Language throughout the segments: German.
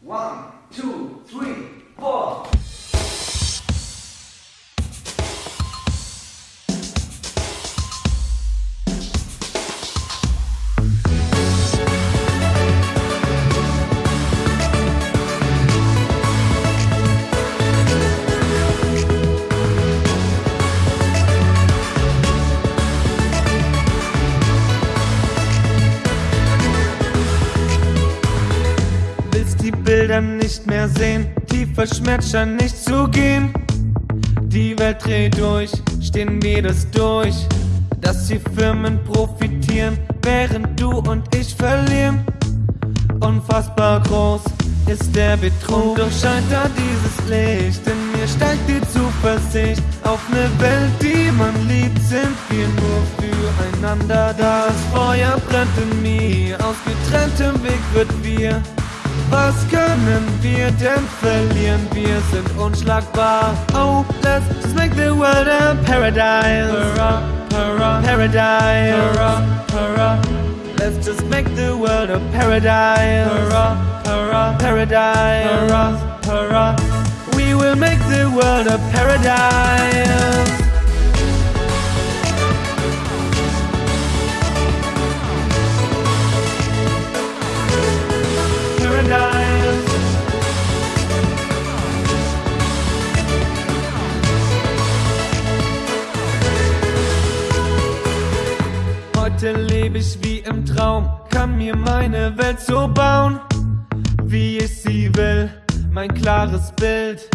One, two, three, four. Willst die Bilder nicht mehr sehen, tiefer Schmerz scheint nicht zu gehen. Die Welt dreht durch, stehen wir das durch, dass die Firmen profitieren, während du und ich verlieren. Unfassbar groß ist der Betrug, doch scheint da dieses Licht. In mir steigt die Zuversicht auf ne Welt, die man liebt, sind wir nur füreinander. Das Feuer brennt in mir, aus getrenntem Weg wird wir. Was können wir denn verlieren? Wir sind unschlagbar. Oh, let's just make the world a paradise. Hurrah, hurrah, paradise. Hurrah, hurrah. Let's just make the world a paradise. Hurrah, hurrah, paradise. Hurrah, hurrah. We will make the world a paradise. Heute lebe ich wie im Traum, kann mir meine Welt so bauen, wie ich sie will. Mein klares Bild,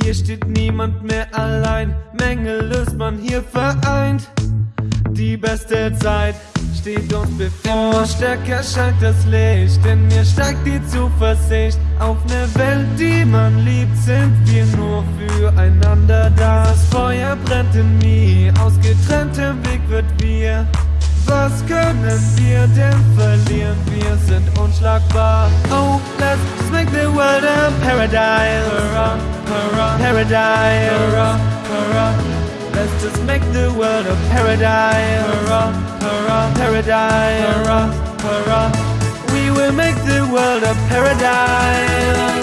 hier steht niemand mehr allein, Mängel ist man hier vereint. Die beste Zeit steht uns bevor. Stärker scheint das Licht, in mir steigt die Zuversicht. Auf ne Welt, die man liebt, sind wir nur füreinander da. Das Feuer brennt in mir, verlieren? Wir sind unschlagbar. Oh, let's make the world a paradise. Hurrah, hurrah, paradise. Hurrah, hurrah. Let's just make the world a paradise. Hurrah, hurrah, paradise. Hurrah, hurrah. We will make the world a paradise.